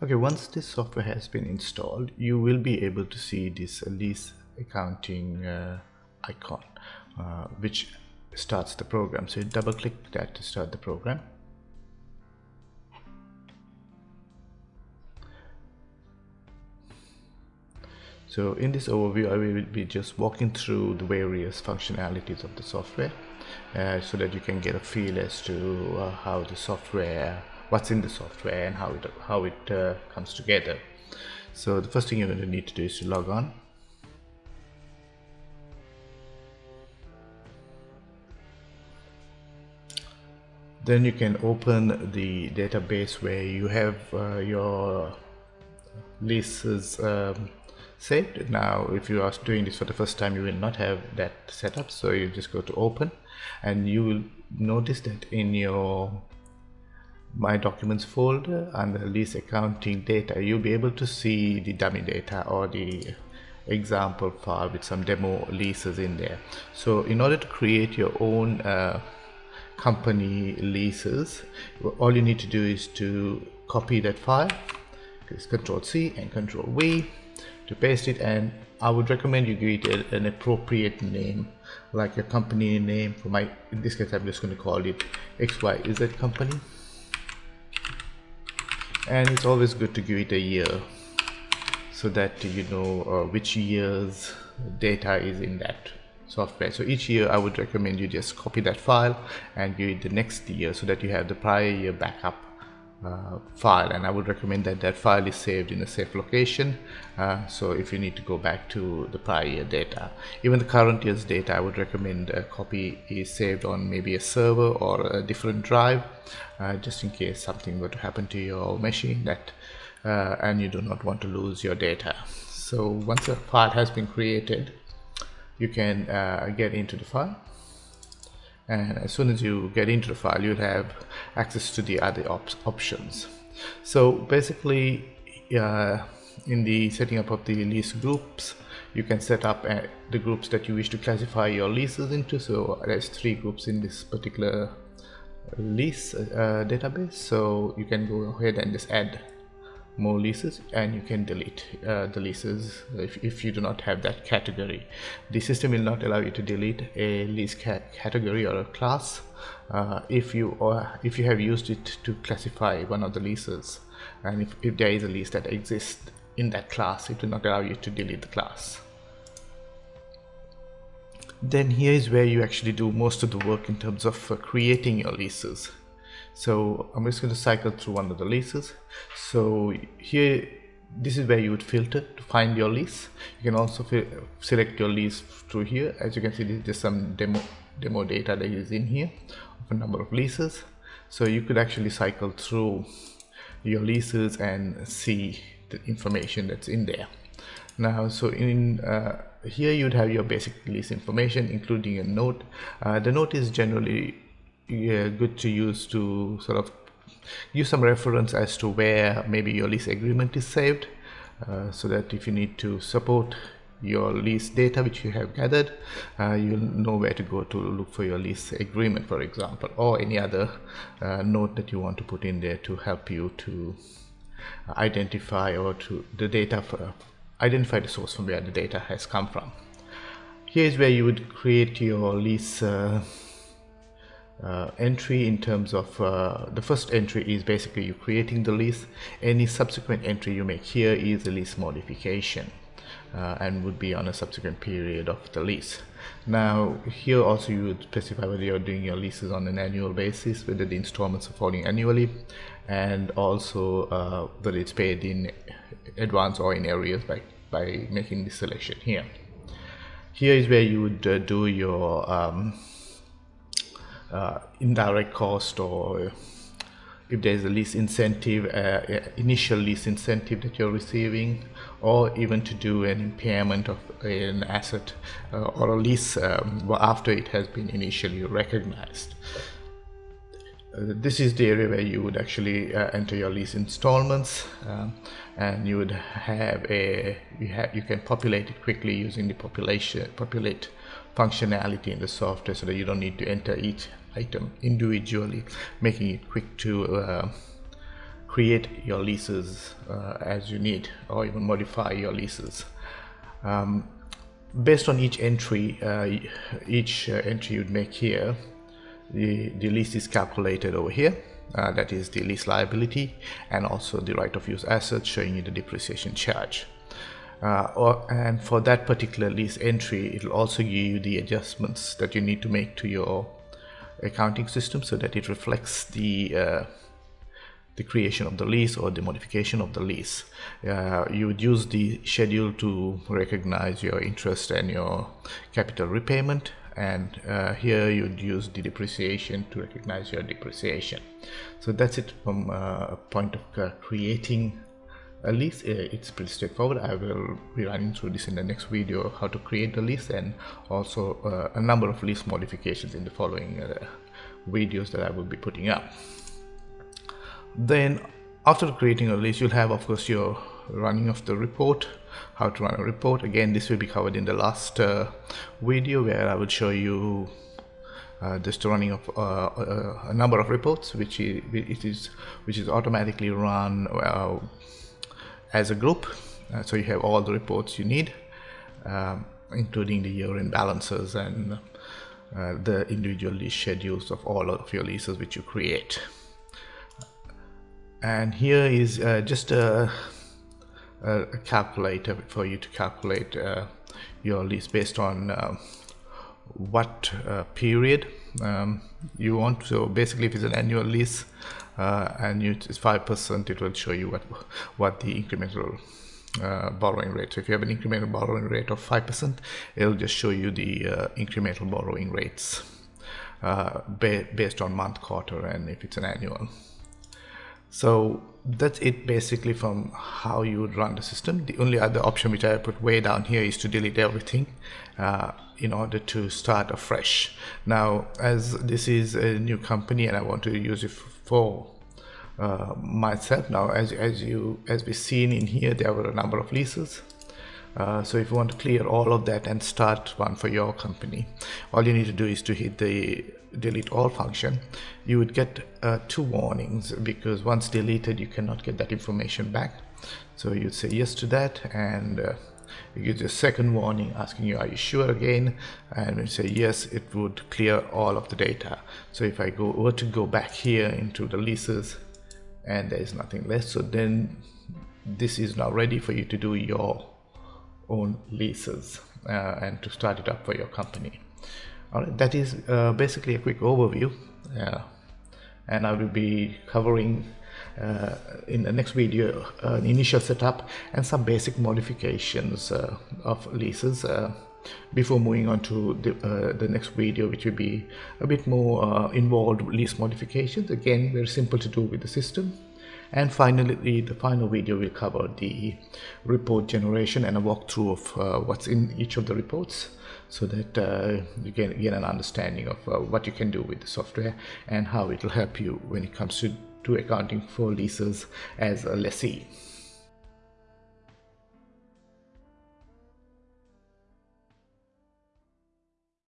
Okay, once this software has been installed, you will be able to see this lease accounting uh, icon, uh, which starts the program. So you double click that to start the program. So in this overview, I will be just walking through the various functionalities of the software uh, so that you can get a feel as to uh, how the software what's in the software and how it how it uh, comes together. So the first thing you're going to need to do is to log on. Then you can open the database where you have uh, your leases um, saved. Now if you are doing this for the first time you will not have that set up so you just go to open and you will notice that in your my documents folder under lease accounting data. You'll be able to see the dummy data or the example file with some demo leases in there. So in order to create your own uh, company leases all you need to do is to copy that file it's control C and control V to paste it and I would recommend you give it an appropriate name like a company name for my in this case I'm just going to call it XYZ company and it's always good to give it a year so that you know uh, which year's data is in that software. So each year I would recommend you just copy that file and give it the next year so that you have the prior year backup uh, file and I would recommend that that file is saved in a safe location. Uh, so if you need to go back to the prior year data. Even the current year's data I would recommend a copy is saved on maybe a server or a different drive uh, just in case something were to happen to your machine that uh, and you do not want to lose your data. So once a file has been created you can uh, get into the file and as soon as you get into the file you'll have access to the other op options. So basically uh, in the setting up of the lease groups you can set up uh, the groups that you wish to classify your leases into. So there's three groups in this particular lease uh, database. So you can go ahead and just add more leases and you can delete uh, the leases if, if you do not have that category. The system will not allow you to delete a lease ca category or a class uh, if you or if you have used it to classify one of the leases. And if, if there is a lease that exists in that class it will not allow you to delete the class. Then here is where you actually do most of the work in terms of uh, creating your leases so I'm just going to cycle through one of the leases. So here this is where you would filter to find your lease. You can also select your lease through here. As you can see there's some demo demo data that is in here of a number of leases. So you could actually cycle through your leases and see the information that's in there. Now so in uh, here you'd have your basic lease information including a note. Uh, the note is generally yeah, good to use to sort of use some reference as to where maybe your lease agreement is saved uh, so that if you need to support your lease data which you have gathered uh, you'll know where to go to look for your lease agreement for example or any other uh, note that you want to put in there to help you to identify or to the data for, identify the source from where the data has come from. Here is where you would create your lease uh, entry in terms of uh, the first entry is basically you creating the lease any subsequent entry you make here is a lease modification uh, and would be on a subsequent period of the lease now here also you would specify whether you're doing your leases on an annual basis whether the installments are falling annually and also uh, whether it's paid in advance or in arrears by by making this selection here. Here is where you would uh, do your um, uh, indirect cost or if there's a lease incentive, uh, initial lease incentive that you're receiving, or even to do an impairment of an asset uh, or a lease um, after it has been initially recognized. Uh, this is the area where you would actually uh, enter your lease installments um, and you would have a you have you can populate it quickly using the population populate functionality in the software so that you don't need to enter each item individually making it quick to uh, create your leases uh, as you need or even modify your leases. Um, based on each entry, uh, each uh, entry you'd make here, the, the lease is calculated over here. Uh, that is the lease liability and also the right of use assets showing you the depreciation charge. Uh, or, and for that particular lease entry, it will also give you the adjustments that you need to make to your accounting system so that it reflects the uh, the creation of the lease or the modification of the lease. Uh, you would use the schedule to recognize your interest and your capital repayment and uh, here you'd use the depreciation to recognize your depreciation. So that's it from uh, a point of uh, creating a lease. Uh, it's pretty straightforward. I will be running through this in the next video how to create the list and also uh, a number of list modifications in the following videos that I will be putting up then after creating a list you'll have of course your running of the report how to run a report again this will be covered in the last uh, video where I will show you uh, just running of uh, uh a number of reports which is, it is which is automatically run uh, as a group uh, so you have all the reports you need um, including the year-end balances and the individual lease schedules of all of your leases which you create. And here is uh, just a, a, calculator for you to calculate uh, your lease based on uh, what uh, period um, you want. So basically if it's an annual lease uh, and you, it's 5% it will show you what what the incremental uh, borrowing rate. So if you have an incremental borrowing rate of 5% it'll just show you the incremental borrowing rates ba based on month quarter and if it's an annual so that's it basically from how you would run the system. The only other option which I put way down here is to delete everything uh, in order to start afresh. Now, as this is a new company and I want to use it for uh, myself now, as, as you as we've seen in here, there were a number of leases. Uh, so if you want to clear all of that and start one for your company, all you need to do is to hit the delete all function, you would get uh, two warnings because once deleted, you cannot get that information back. So you'd say yes to that and uh, it gives you a second warning asking you are you sure again? And when you say yes it would clear all of the data. So if I go were to go back here into the leases and there is nothing left so then this is now ready for you to do your own leases uh, and to start it up for your company all right that is uh, basically a quick overview. Uh, and I will be covering uh, in the next video uh, an initial setup and some basic modifications uh, of leases uh, before moving on to the, the, next video which will be a bit more involved lease modifications. Again very simple to do with the system. And finally the final video will cover the report generation and a walkthrough of uh, what's in each of the reports so that uh, you can get an understanding of uh, what you can do with the software and how it will help you when it comes to, to accounting for leases as a lessee.